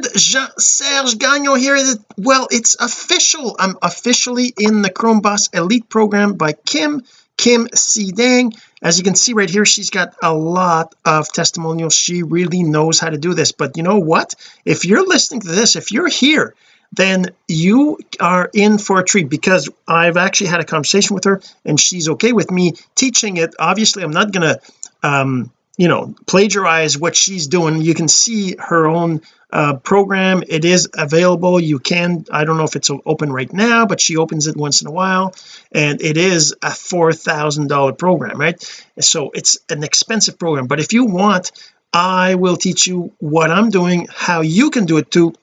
friend Jean-Serge Gagnon here. Well it's official. I'm officially in the Chrome Boss Elite program by Kim Kim C Dang as you can see right here she's got a lot of testimonials. She really knows how to do this. But you know what? If you're listening to this if you're here then you are in for a treat because I've actually had a conversation with her and she's okay with me teaching it. Obviously I'm not gonna um you know plagiarize what she's doing. You can see her own uh, program. It is available. You can I don't know if it's open right now but she opens it once in a while. And it is a four thousand dollar program right? So it's an expensive program. But if you want I will teach you what I'm doing how you can do it too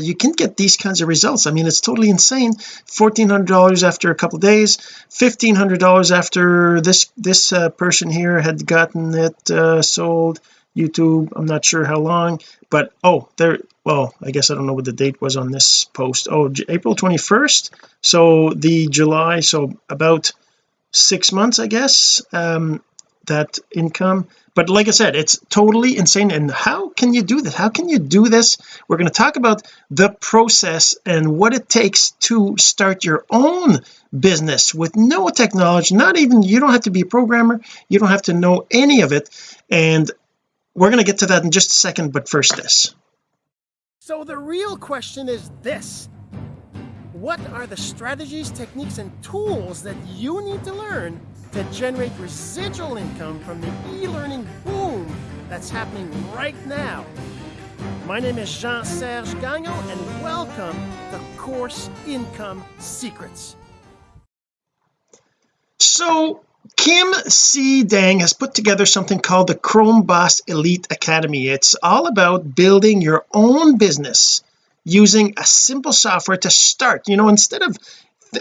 you can get these kinds of results. I mean it's totally insane. $1400 after a couple days $1500 after this this uh, person here had gotten it uh, sold YouTube. I'm not sure how long but oh there well I guess I don't know what the date was on this post. Oh April 21st so the July so about six months I guess um that income. But like I said it's totally insane. And how can you do this? How can you do this? We're going to talk about the process and what it takes to start your own business with no technology. Not even you don't have to be a programmer. You don't have to know any of it. And we're going to get to that in just a second but first this so the real question is this what are the strategies techniques and tools that you need to learn to generate residual income from the e-learning boom that's happening right now. My name is Jean-Serge Gagnon and welcome to Course Income Secrets. So Kim C. Dang has put together something called the Chrome Boss Elite Academy. It's all about building your own business using a simple software to start. You know instead of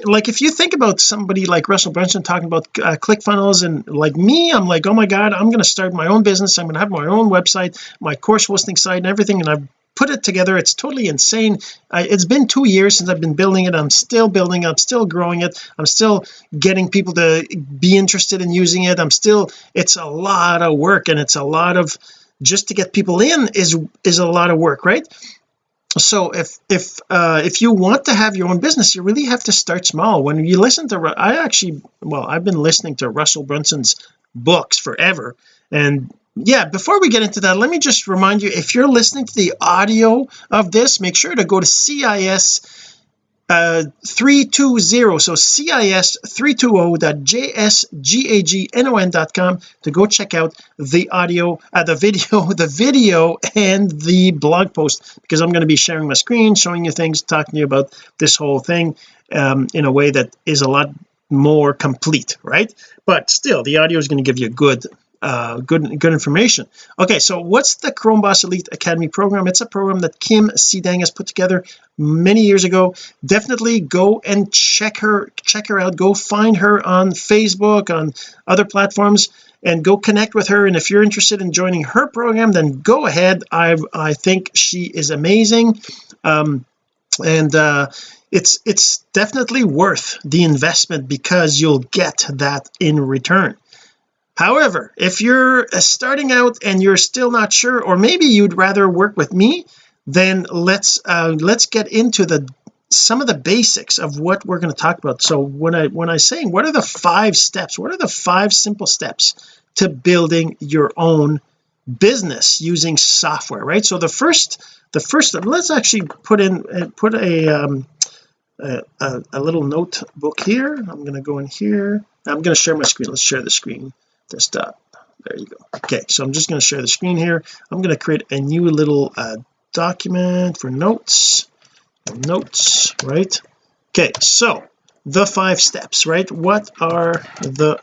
like if you think about somebody like Russell Brunson talking about uh, ClickFunnels and like me I'm like oh my god I'm going to start my own business. I'm going to have my own website my course hosting site and everything and I've put it together it's totally insane. I, it's been two years since I've been building it. I'm still building I'm still growing it. I'm still getting people to be interested in using it. I'm still it's a lot of work and it's a lot of just to get people in is is a lot of work right? So if if uh if you want to have your own business you really have to start small. When you listen to I actually well I've been listening to Russell Brunson's books forever and yeah before we get into that let me just remind you if you're listening to the audio of this make sure to go to CIS uh 320 so cis 320.jsgagnon.com to go check out the audio uh, the video the video and the blog post because I'm going to be sharing my screen showing you things talking to you about this whole thing um, in a way that is a lot more complete right? But still the audio is going to give you a good uh, good good information. Okay so what's the Chrome Boss Elite Academy program? It's a program that Kim Dang has put together many years ago. Definitely go and check her check her out. Go find her on Facebook on other platforms and go connect with her. And if you're interested in joining her program then go ahead. I I think she is amazing. Um and uh it's it's definitely worth the investment because you'll get that in return however if you're uh, starting out and you're still not sure or maybe you'd rather work with me then let's uh let's get into the some of the basics of what we're going to talk about. So when I when I saying what are the five steps? What are the five simple steps to building your own business using software right? So the first the first let's actually put in uh, put a um a, a, a little notebook here. I'm going to go in here. I'm going to share my screen. Let's share the screen desktop there you go. Okay so I'm just going to share the screen here. I'm going to create a new little uh, document for notes. Notes right? Okay so the five steps right? What are the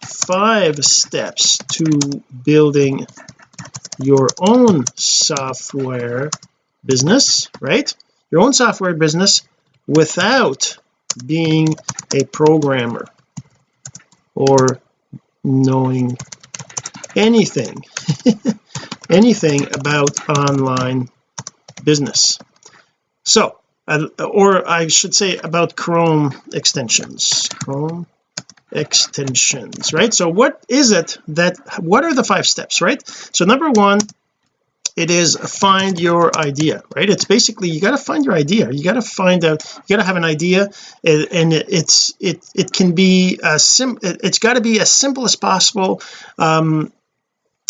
five steps to building your own software business right? Your own software business without being a programmer or knowing anything anything about online business. So uh, or I should say about Chrome extensions. Chrome extensions right? So what is it that what are the five steps right? So number one it is find your idea right? It's basically you got to find your idea. You got to find out you got to have an idea and it's it it can be a sim it's got to be as simple as possible. Um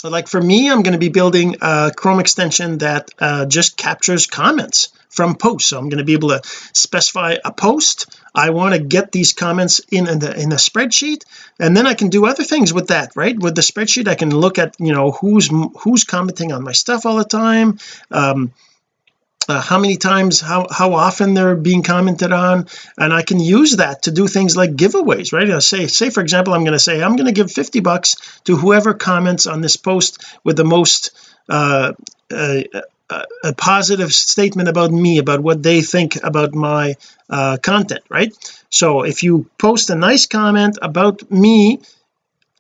like for me I'm going to be building a Chrome extension that uh, just captures comments from posts. So I'm going to be able to specify a post I want to get these comments in in the, in a spreadsheet and then I can do other things with that right? With the spreadsheet I can look at you know who's who's commenting on my stuff all the time um uh, how many times how how often they're being commented on and I can use that to do things like giveaways right? I say say for example I'm going to say I'm going to give 50 bucks to whoever comments on this post with the most uh, uh, a positive statement about me about what they think about my uh, content right? So if you post a nice comment about me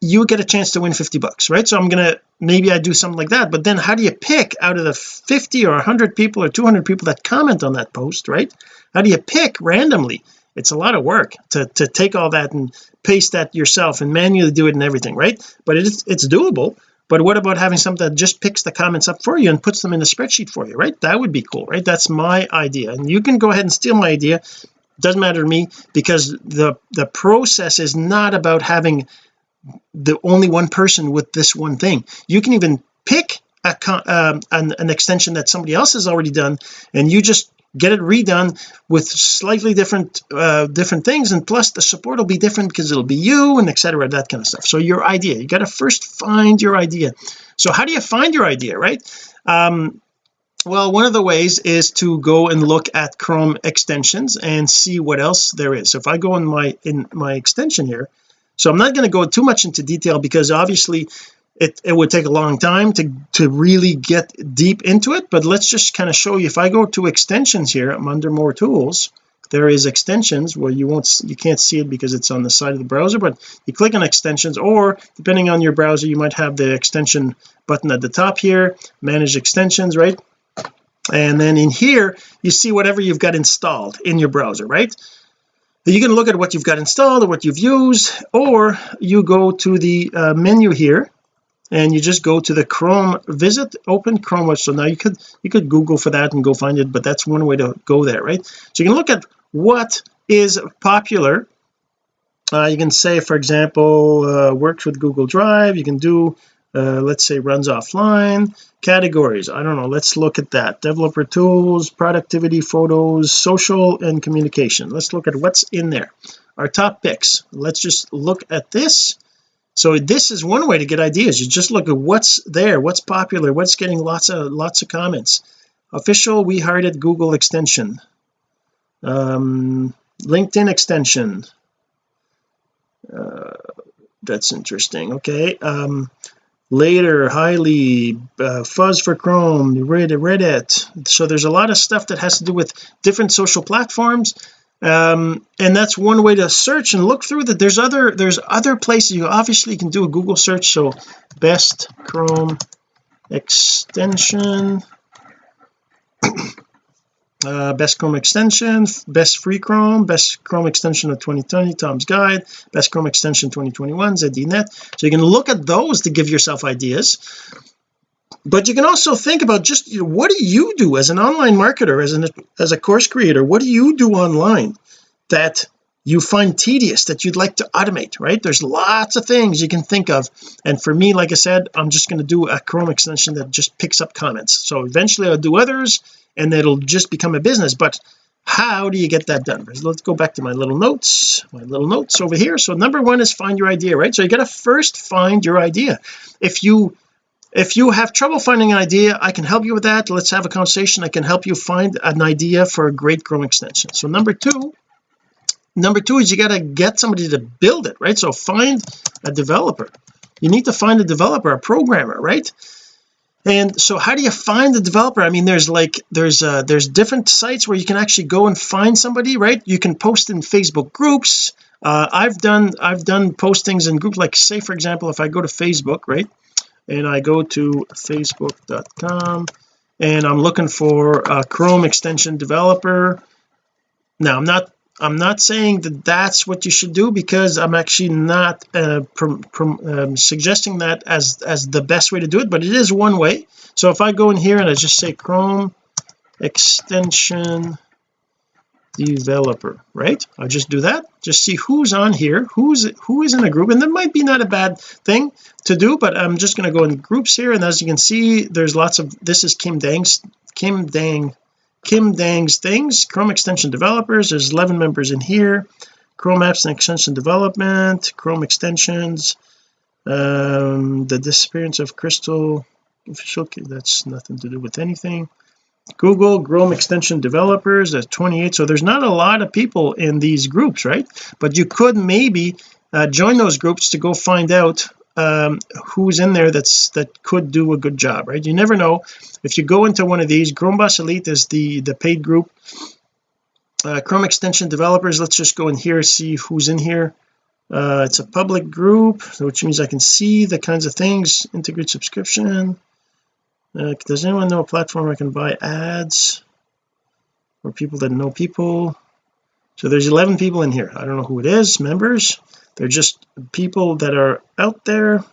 you get a chance to win 50 bucks right? So I'm gonna maybe I do something like that but then how do you pick out of the 50 or 100 people or 200 people that comment on that post right? How do you pick randomly? It's a lot of work to to take all that and paste that yourself and manually do it and everything right? But it's it's doable but what about having something that just picks the comments up for you and puts them in a spreadsheet for you right? That would be cool right? That's my idea. And you can go ahead and steal my idea. Doesn't matter to me because the the process is not about having the only one person with this one thing. You can even pick a um, an, an extension that somebody else has already done and you just get it redone with slightly different uh different things and plus the support will be different because it'll be you and etc that kind of stuff. So your idea you got to first find your idea. So how do you find your idea right? Um well one of the ways is to go and look at Chrome extensions and see what else there is. So if I go in my in my extension here so I'm not going to go too much into detail because obviously it, it would take a long time to to really get deep into it but let's just kind of show you if I go to extensions here I'm under more tools. There is extensions. Where you won't you can't see it because it's on the side of the browser but you click on extensions or depending on your browser you might have the extension button at the top here manage extensions right? And then in here you see whatever you've got installed in your browser right? You can look at what you've got installed or what you've used or you go to the uh, menu here and you just go to the Chrome visit open Chrome so now you could you could google for that and go find it but that's one way to go there right? So you can look at what is popular. Uh, you can say for example uh, works with Google Drive. You can do uh, let's say runs offline. Categories I don't know let's look at that. Developer tools productivity photos social and communication. Let's look at what's in there. Our top picks let's just look at this so this is one way to get ideas. You just look at what's there what's popular what's getting lots of lots of comments. Official we hired Google extension. Um LinkedIn extension. Uh, that's interesting. Okay um later highly uh, fuzz for chrome reddit. So there's a lot of stuff that has to do with different social platforms um, and that's one way to search and look through that. There's other there's other places. You obviously can do a Google search so best Chrome extension. Uh, best Chrome extension best free Chrome best Chrome extension of 2020 Tom's guide best Chrome extension 2021 ZDNet so you can look at those to give yourself ideas but you can also think about just you know, what do you do as an online marketer as an as a course creator? What do you do online that you find tedious that you'd like to automate right? There's lots of things you can think of. And for me like I said I'm just going to do a Chrome extension that just picks up comments. So eventually I'll do others and it'll just become a business. But how do you get that done? Let's go back to my little notes my little notes over here. So number one is find your idea right? So you got to first find your idea. If you if you have trouble finding an idea I can help you with that. Let's have a conversation. I can help you find an idea for a great Chrome extension. So number two number two is you got to get somebody to build it right? So find a developer. You need to find a developer a programmer right? And so how do you find the developer? I mean there's like there's uh there's different sites where you can actually go and find somebody right? You can post in Facebook groups. Uh I've done I've done postings in groups like say for example if I go to Facebook right and I go to facebook.com and I'm looking for a Chrome extension developer. Now I'm not I'm not saying that that's what you should do because I'm actually not uh, prom, prom, um, suggesting that as as the best way to do it but it is one way. So if I go in here and I just say Chrome extension developer right? I'll just do that. Just see who's on here who's who is in a group and that might be not a bad thing to do but I'm just going to go in groups here and as you can see there's lots of this is Kim Dang's Kim Dang Kim Dang's things Chrome extension developers there's 11 members in here Chrome apps and extension development Chrome extensions um the disappearance of crystal official that's nothing to do with anything Google Chrome extension developers at 28 so there's not a lot of people in these groups right? But you could maybe uh, join those groups to go find out um, who's in there that's that could do a good job right? You never know. If you go into one of these Chrome Boss Elite is the the paid group. Uh, Chrome extension developers let's just go in here see who's in here. Uh, it's a public group which means I can see the kinds of things. Integrate subscription uh, does anyone know a platform I can buy ads or people that know people? So there's 11 people in here. I don't know who it is members. They're just people that are out there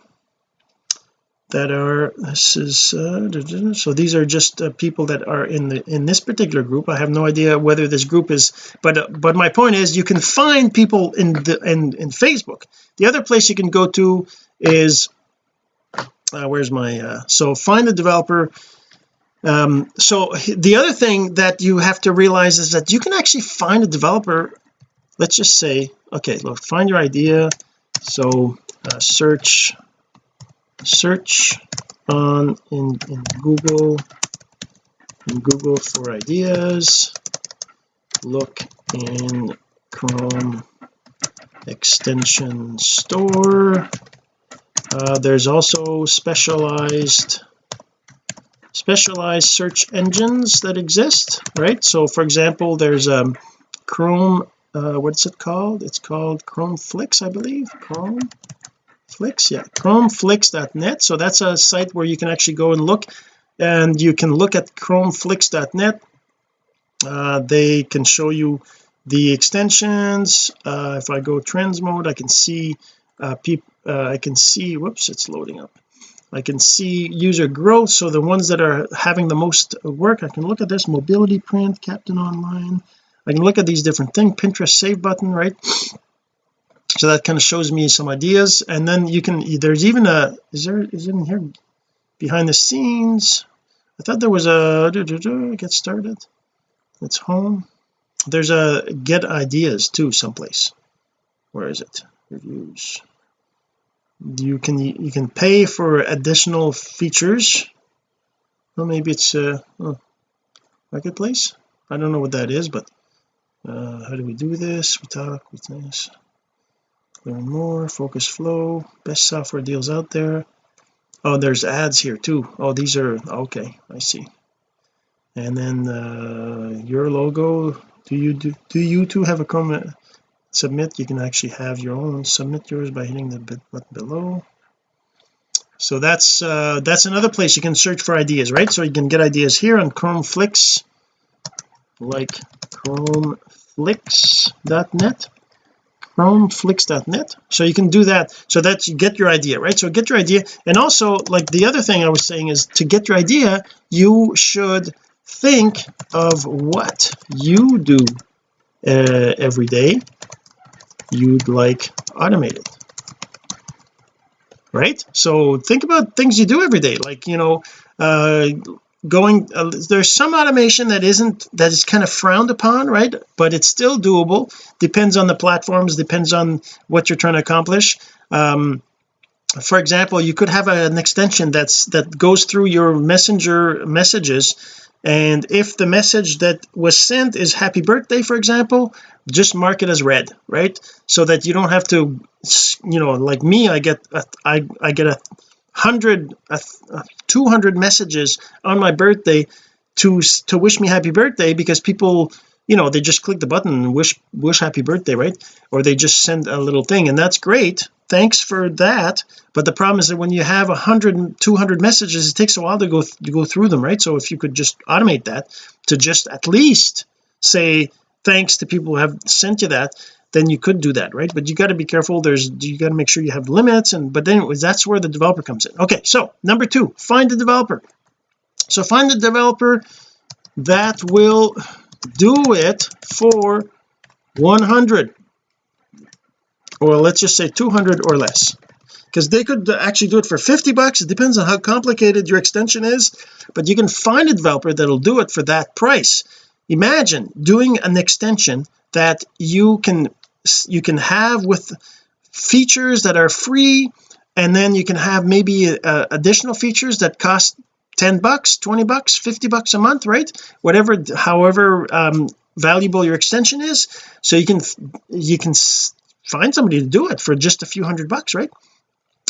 that are this is uh, so these are just uh, people that are in the in this particular group. I have no idea whether this group is but uh, but my point is you can find people in the in in Facebook. The other place you can go to is uh, where's my uh, so find the developer. Um so the other thing that you have to realize is that you can actually find a developer. Let's just say okay look find your idea. So uh, search search on in, in Google in Google for ideas. Look in Chrome extension store uh, there's also specialized specialized search engines that exist right? So for example there's um Chrome uh, what's it called? It's called Chrome Flix I believe. Chrome Flix? Yeah chromeflix.net so that's a site where you can actually go and look and you can look at chromeflix.net uh, they can show you the extensions. Uh, if I go trends mode I can see uh, uh, I can see whoops it's loading up. I can see user growth. So the ones that are having the most work I can look at this mobility print captain online. I can look at these different things Pinterest save button right? So that kind of shows me some ideas. And then you can there's even a is there is in here behind the scenes? I thought there was a get started. It's home. There's a get ideas too someplace. Where is it? Reviews you can you can pay for additional features. Well maybe it's uh oh, marketplace? I don't know what that is but uh how do we do this? We talk with this. Learn more focus flow best software deals out there. Oh there's ads here too. Oh these are okay I see. And then uh your logo do you do, do you too have a comment submit you can actually have your own submit yours by hitting the button below. So that's uh that's another place you can search for ideas right? So you can get ideas here on Chrome Flix like chromeflix.net chromeflix.net so you can do that so that you get your idea right? So get your idea and also like the other thing I was saying is to get your idea you should think of what you do uh, every day you'd like automated. Right? So think about things you do every day like you know uh going uh, there's some automation that isn't that is kind of frowned upon right? But it's still doable. Depends on the platforms depends on what you're trying to accomplish. Um for example you could have an extension that's that goes through your messenger messages and if the message that was sent is happy birthday for example just mark it as red right? So that you don't have to you know like me I get a, I, I get a hundred a, a 200 messages on my birthday to to wish me happy birthday because people you know they just click the button and wish wish happy birthday right? Or they just send a little thing and that's great thanks for that but the problem is that when you have 100 200 messages it takes a while to go to go through them right? So if you could just automate that to just at least say thanks to people who have sent you that then you could do that right? But you got to be careful. There's you got to make sure you have limits and but anyways that's where the developer comes in. Okay so number two find the developer. So find the developer that will do it for 100 or let's just say 200 or less. Because they could actually do it for 50 bucks. It depends on how complicated your extension is but you can find a developer that'll do it for that price. Imagine doing an extension that you can you can have with features that are free and then you can have maybe uh, additional features that cost 10 bucks 20 bucks 50 bucks a month right? Whatever however um, valuable your extension is. So you can you can find somebody to do it for just a few hundred bucks right?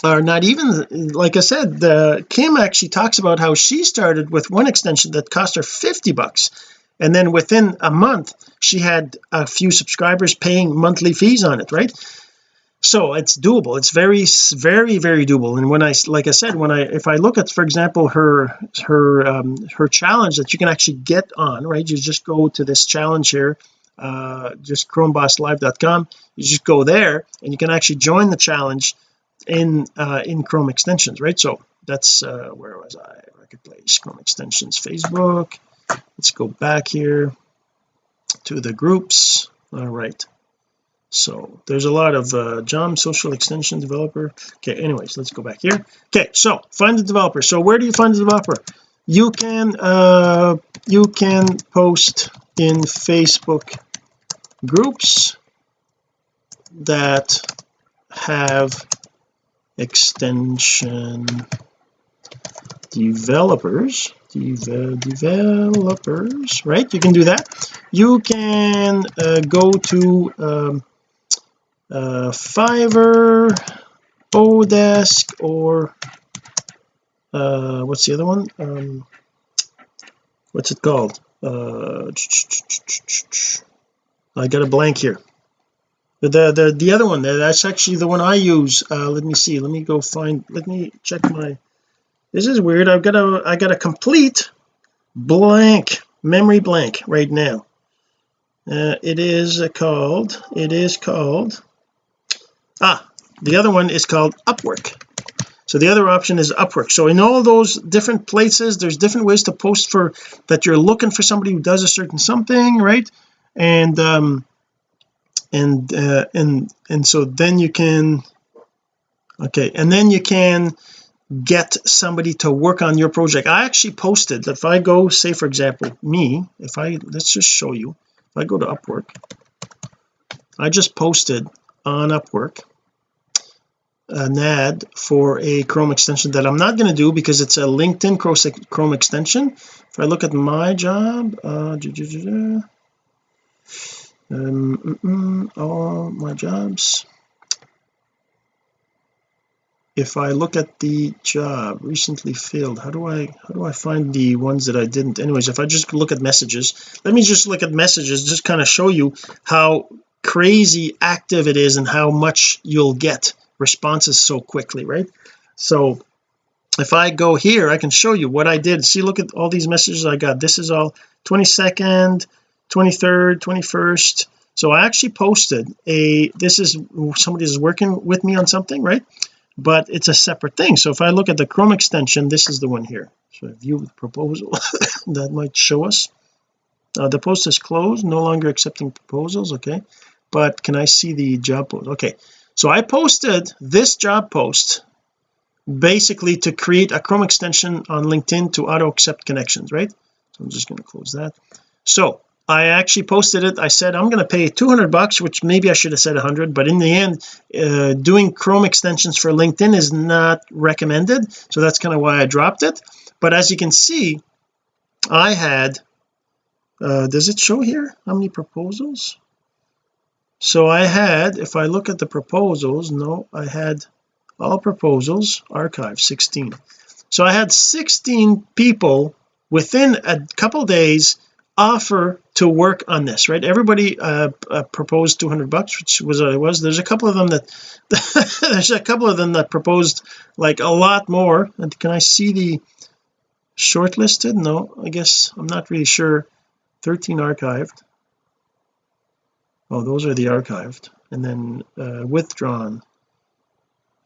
Or not even like I said the Kim actually talks about how she started with one extension that cost her 50 bucks. And then within a month she had a few subscribers paying monthly fees on it right? So it's doable. It's very very very doable. And when I like I said when I if I look at for example her her um, her challenge that you can actually get on right? You just go to this challenge here uh just chromebosslive.com you just go there and you can actually join the challenge in uh in Chrome extensions right? So that's uh where was I? Marketplace Chrome extensions Facebook. Let's go back here to the groups. All right. So there's a lot of uh JOM social extension developer. Okay anyways let's go back here. Okay so find the developer. So where do you find the developer? You can uh you can post in Facebook groups that have extension developers developers right? You can do that. You can uh, go to um, uh, Fiverr Odesk or uh, what's the other one? Um, what's it called? Uh, I got a blank here. The the the other one that's actually the one I use uh, let me see let me go find let me check my this is weird I've got a I got a complete blank memory blank right now. Uh, it is called it is called ah the other one is called Upwork. So the other option is Upwork. So in all those different places there's different ways to post for that you're looking for somebody who does a certain something right and um and uh, and and so then you can okay and then you can get somebody to work on your project. I actually posted that if I go say for example me if I let's just show you. If I go to Upwork I just posted on Upwork an ad for a Chrome extension that I'm not going to do because it's a LinkedIn Chrome extension. If I look at my job uh, um, mm, mm, all my jobs. If I look at the job recently filled how do I how do I find the ones that I didn't? Anyways if I just look at messages let me just look at messages just kind of show you how crazy active it is and how much you'll get responses so quickly right? So if I go here I can show you what I did. See look at all these messages I got. This is all 22nd 23rd 21st so I actually posted a this is somebody is working with me on something right? But it's a separate thing. So if I look at the Chrome extension this is the one here. So view the proposal that might show us. Uh, the post is closed no longer accepting proposals okay? But can I see the job post? Okay. So I posted this job post basically to create a Chrome extension on LinkedIn to auto accept connections right? So I'm just going to close that. So I actually posted it. I said I'm going to pay 200 bucks which maybe I should have said 100 but in the end uh, doing Chrome extensions for LinkedIn is not recommended. So that's kind of why I dropped it. But as you can see I had uh, does it show here how many proposals? So I had if I look at the proposals no I had all proposals archive 16 so I had 16 people within a couple days offer to work on this right? Everybody uh, uh, proposed 200 bucks which was what it was there's a couple of them that there's a couple of them that proposed like a lot more. And can I see the shortlisted? No I guess I'm not really sure. 13 archived. Oh those are the archived. And then uh, withdrawn.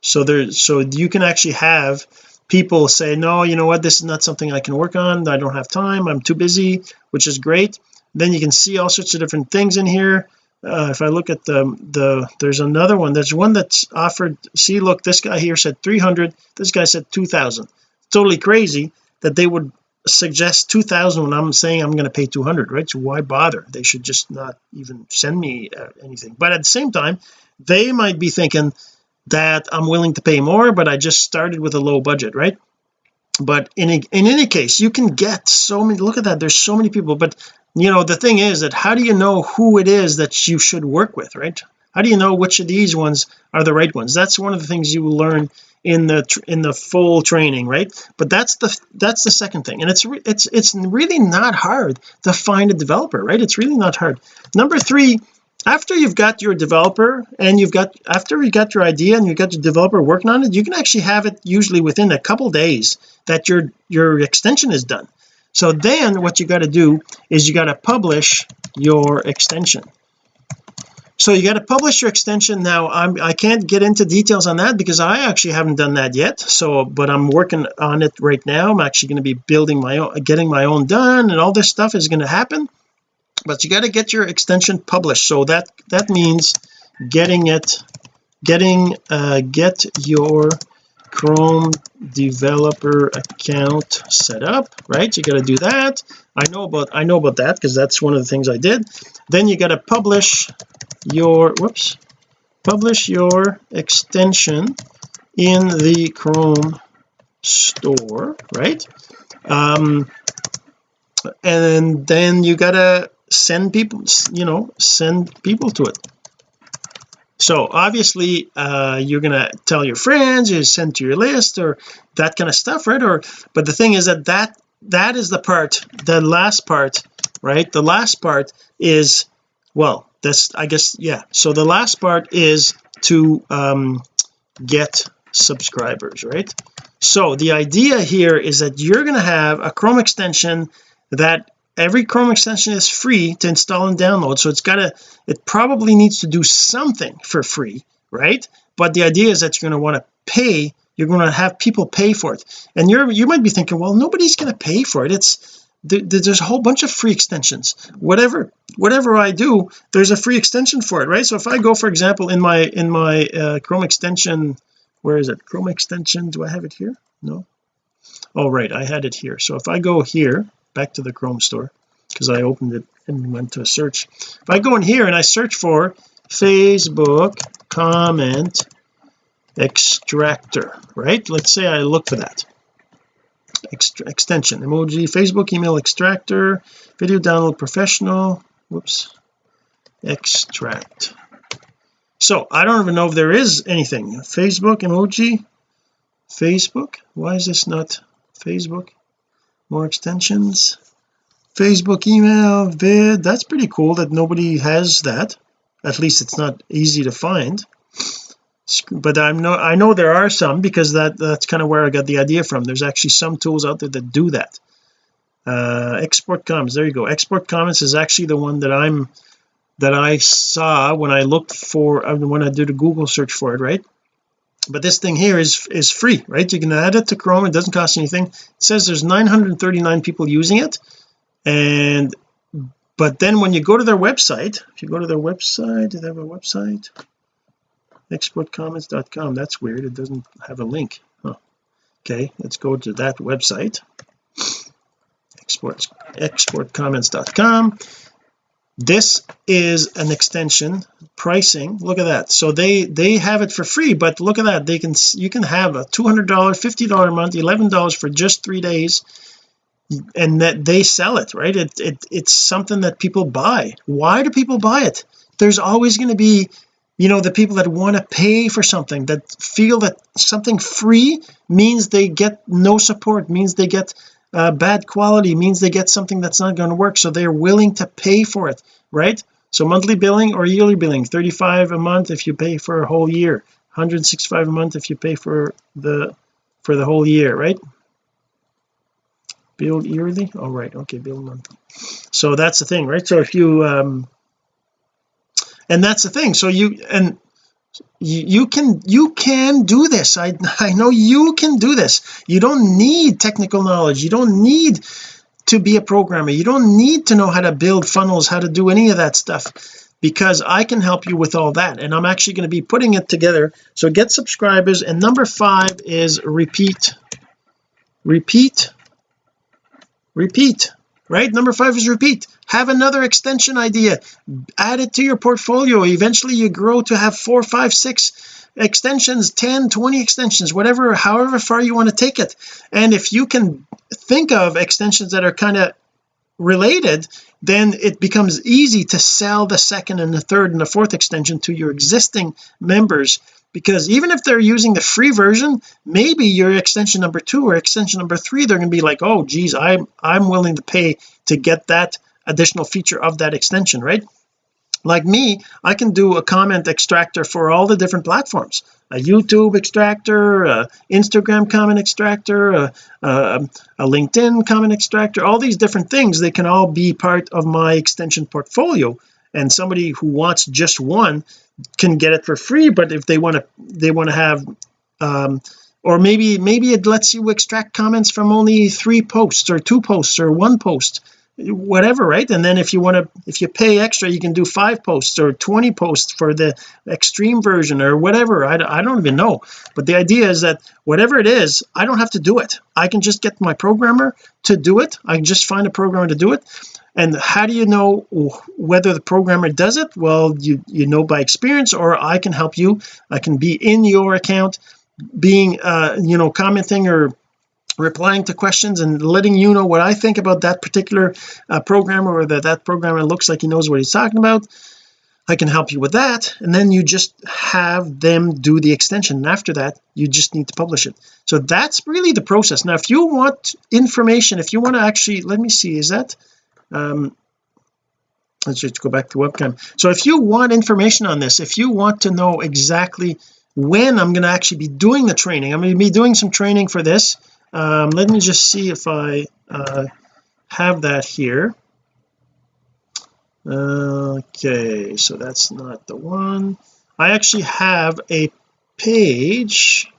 So there so you can actually have people say no you know what? This is not something I can work on. I don't have time. I'm too busy which is great. Then you can see all sorts of different things in here. Uh, if I look at the the there's another one. There's one that's offered see look this guy here said 300 this guy said 2000 totally crazy that they would suggest 2000 when I'm saying I'm going to pay 200 right? So why bother? They should just not even send me uh, anything. But at the same time they might be thinking that I'm willing to pay more but I just started with a low budget right? But in a, in any case you can get so many look at that there's so many people but you know the thing is that how do you know who it is that you should work with right? How do you know which of these ones are the right ones? That's one of the things you will learn in the in the full training right? But that's the that's the second thing and it's it's it's really not hard to find a developer right? It's really not hard. Number three after you've got your developer and you've got after you got your idea and you've got your developer working on it you can actually have it usually within a couple days that your your extension is done. So then what you got to do is you got to publish your extension. So you got to publish your extension. Now I'm I can't get into details on that because I actually haven't done that yet. So but I'm working on it right now. I'm actually going to be building my own getting my own done and all this stuff is going to happen but you got to get your extension published. So that that means getting it getting uh get your Chrome developer account set up right? You got to do that. I know about I know about that because that's one of the things I did. Then you got to publish your whoops publish your extension in the Chrome store right? Um and then you gotta send people you know send people to it. So obviously uh you're gonna tell your friends you send to your list or that kind of stuff right? Or but the thing is that that that is the part the last part right? The last part is well that's I guess yeah. So the last part is to um get subscribers right? So the idea here is that you're going to have a Chrome extension that every Chrome extension is free to install and download so it's got to it probably needs to do something for free right? But the idea is that you're going to want to pay you're going to have people pay for it. And you're you might be thinking well nobody's going to pay for it. It's there's a whole bunch of free extensions. Whatever whatever I do there's a free extension for it right? So if I go for example in my in my uh, Chrome extension where is it? Chrome extension do I have it here? No? Oh right I had it here. So if I go here back to the Chrome store because I opened it and went to a search. If I go in here and I search for Facebook comment extractor right? Let's say I look for that. Ext extension emoji Facebook email extractor video download professional whoops extract. So I don't even know if there is anything. Facebook emoji Facebook? Why is this not Facebook more extensions. Facebook email vid that's pretty cool that nobody has that. At least it's not easy to find. But I'm no I know there are some because that that's kind of where I got the idea from. There's actually some tools out there that do that. Uh export comments there you go. Export comments is actually the one that I'm that I saw when I looked for uh, when I did a Google search for it right but this thing here is is free right? You can add it to Chrome. It doesn't cost anything. It says there's 939 people using it. And but then when you go to their website if you go to their website do they have a website exportcomments.com that's weird. It doesn't have a link. Huh. okay let's go to that website. Export exportcomments.com this is an extension pricing look at that. So they they have it for free but look at that they can you can have a $200 $50 a month $11 for just three days and that they sell it right? It, it it's something that people buy. Why do people buy it? There's always going to be you know the people that want to pay for something that feel that something free means they get no support means they get uh, bad quality means they get something that's not going to work so they're willing to pay for it right? So monthly billing or yearly billing 35 a month if you pay for a whole year 165 a month if you pay for the for the whole year right? Build yearly? All oh, right okay build monthly. So that's the thing right? So if you um and that's the thing so you and you, can you can do this. I I know you can do this. You don't need technical knowledge. You don't need to be a programmer. You don't need to know how to build funnels how to do any of that stuff because I can help you with all that and I'm actually going to be putting it together. So get subscribers and number five is repeat. Repeat. Repeat right? Number five is repeat have another extension idea. Add it to your portfolio. Eventually you grow to have four five six extensions 10 20 extensions whatever however far you want to take it. And if you can think of extensions that are kind of related then it becomes easy to sell the second and the third and the fourth extension to your existing members. Because even if they're using the free version maybe your extension number two or extension number three they're going to be like oh geez I'm I'm willing to pay to get that additional feature of that extension right? Like me I can do a comment extractor for all the different platforms. A YouTube extractor a Instagram comment extractor a, a, a LinkedIn comment extractor all these different things they can all be part of my extension portfolio. And somebody who wants just one can get it for free but if they want to they want to have um or maybe maybe it lets you extract comments from only three posts or two posts or one post whatever right? And then if you want to if you pay extra you can do five posts or 20 posts for the extreme version or whatever. I, I don't even know. But the idea is that whatever it is I don't have to do it. I can just get my programmer to do it. I can just find a programmer to do it. And how do you know whether the programmer does it? Well you you know by experience or I can help you. I can be in your account being uh you know commenting or replying to questions and letting you know what I think about that particular uh, programmer or that that programmer looks like he knows what he's talking about. I can help you with that. And then you just have them do the extension. And after that you just need to publish it. So that's really the process. Now if you want information if you want to actually let me see is that um let's just go back to webcam. So if you want information on this if you want to know exactly when I'm going to actually be doing the training I'm going to be doing some training for this um, let me just see if I uh, have that here. Okay so that's not the one. I actually have a page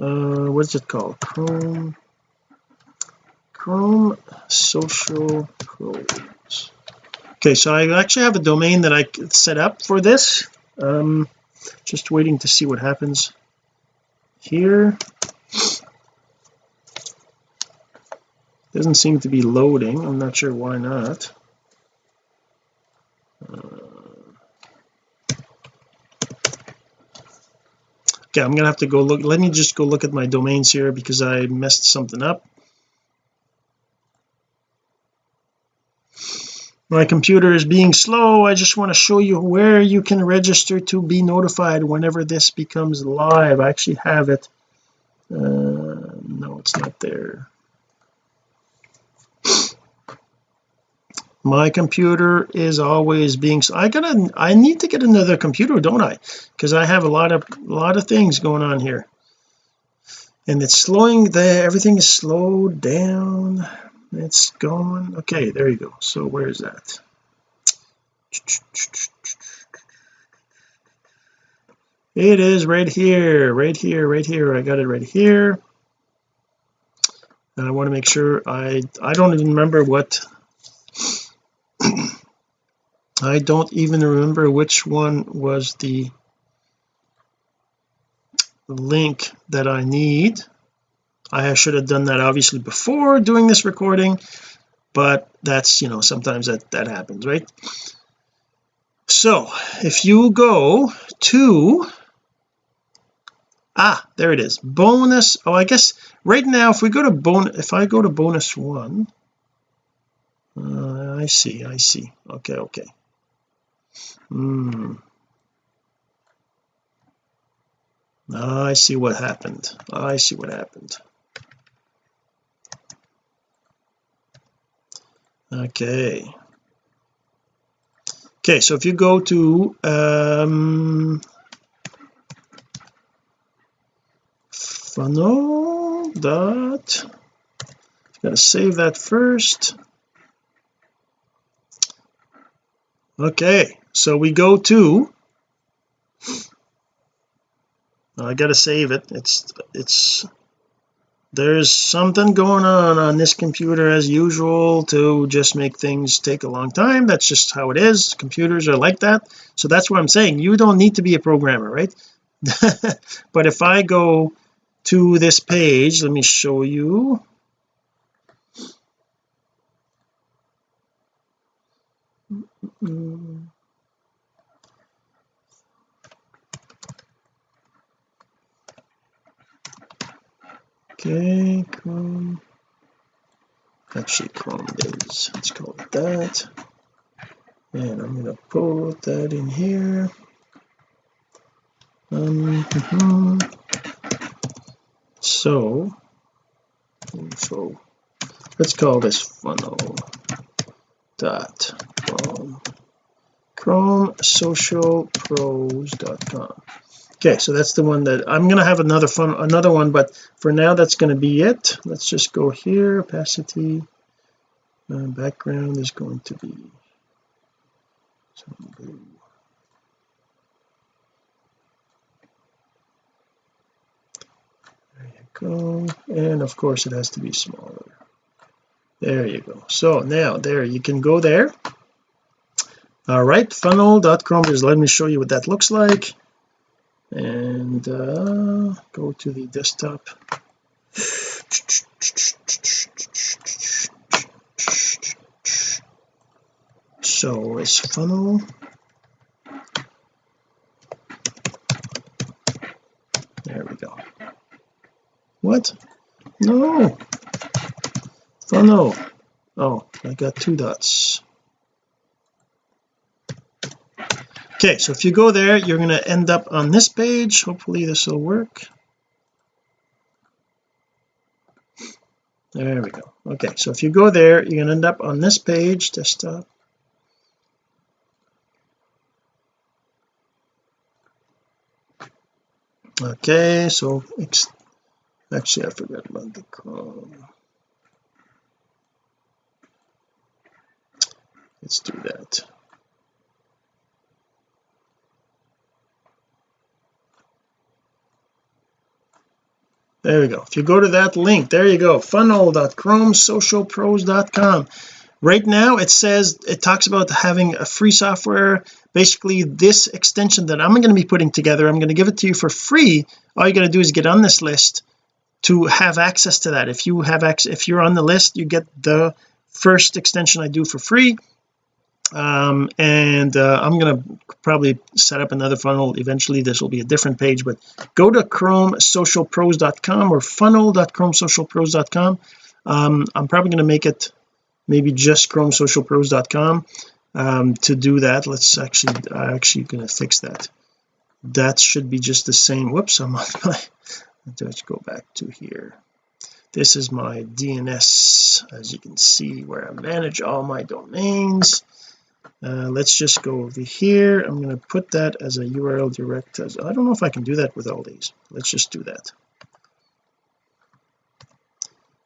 uh what's it called? Chrome Chrome social pros. Okay so I actually have a domain that I set up for this. Um just waiting to see what happens here doesn't seem to be loading. I'm not sure why not. Uh, okay I'm gonna have to go look let me just go look at my domains here because I messed something up. My computer is being slow. I just want to show you where you can register to be notified whenever this becomes live. I actually have it. Uh, no it's not there my computer is always being I gotta I need to get another computer don't I? Because I have a lot of a lot of things going on here. And it's slowing there everything is slowed down. It's gone. Okay there you go. So where is that? It is right here right here right here. I got it right here. And I want to make sure I I don't even remember what I don't even remember which one was the link that I need. I should have done that obviously before doing this recording but that's you know sometimes that that happens right? So if you go to ah there it is bonus oh I guess right now if we go to bonus if I go to bonus one uh, I see I see okay okay hmm. I see what happened. I see what happened. Okay. Okay so if you go to um funnel dot gotta save that first okay so we go to I gotta save it. It's it's there's something going on on this computer as usual to just make things take a long time. That's just how it is. Computers are like that. So that's what I'm saying. You don't need to be a programmer right? But if I go to this page let me show you okay Chrome. Actually Chrome is let's call it that. And I'm going to put that in here. Um, mm -hmm. so info. Let's call this funnel dot chrome socialpros.com okay so that's the one that I'm going to have another fun another one but for now that's going to be it. Let's just go here opacity uh, background is going to be some blue. There you go and of course it has to be smaller. There you go. So now there you can go there all right funnel.chrome just let me show you what that looks like. And uh, go to the desktop. So it's funnel. There we go. What? No. Funnel. Oh I got two dots okay so if you go there you're going to end up on this page. Hopefully this will work. There we go. Okay so if you go there you're going to end up on this page desktop. Okay so it's actually I forgot about the Chrome let's do that there we go. If you go to that link there you go. funnel.chromesocialpros.com right now it says it talks about having a free software. Basically this extension that I'm going to be putting together I'm going to give it to you for free. All you got to do is get on this list to have access to that. If you have access if you're on the list you get the first extension I do for free um, and uh, I'm gonna probably set up another funnel. Eventually this will be a different page but go to chromesocialpros.com or funnel.chromesocialpros.com um, I'm probably going to make it maybe just chromesocialpros.com um, to do that. Let's actually I'm actually going to fix that. That should be just the same. Whoops I'm on my let's go back to here. This is my DNS as you can see where I manage all my domains uh, let's just go over here. I'm going to put that as a URL direct as I don't know if I can do that with all these. Let's just do that.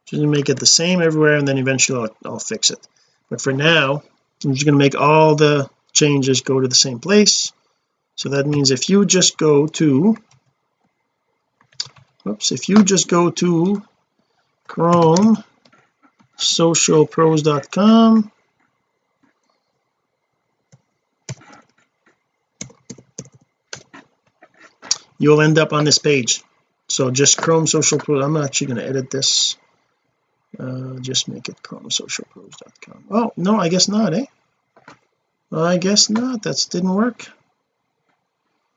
Just make it the same everywhere and then eventually I'll, I'll fix it. But for now I'm just going to make all the changes go to the same place. So that means if you just go to oops if you just go to chrome socialpros.com you'll end up on this page. So just chrome social pro I'm actually going to edit this. Uh, just make it chromesocialpros.com oh no I guess not eh? I guess not. That didn't work.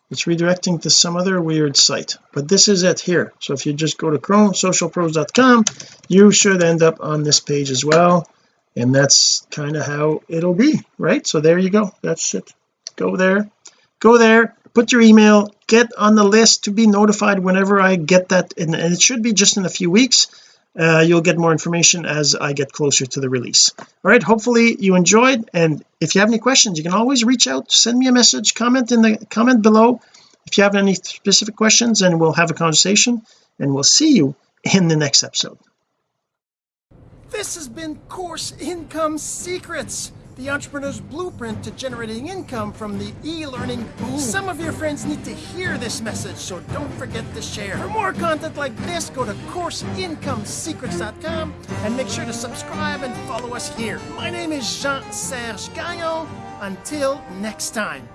It's redirecting to some other weird site but this is it here. So if you just go to chromesocialpros.com you should end up on this page as well and that's kind of how it'll be right? So there you go. That's it. Go there. Go there put your email get on the list to be notified whenever I get that and it should be just in a few weeks. Uh, you'll get more information as I get closer to the release. All right hopefully you enjoyed and if you have any questions you can always reach out send me a message comment in the comment below if you have any specific questions and we'll have a conversation and we'll see you in the next episode. This has been course income secrets the entrepreneur's blueprint to generating income from the e-learning boom. Some of your friends need to hear this message, so don't forget to share. For more content like this, go to CourseIncomeSecrets.com and make sure to subscribe and follow us here. My name is Jean-Serge Gagnon. Until next time.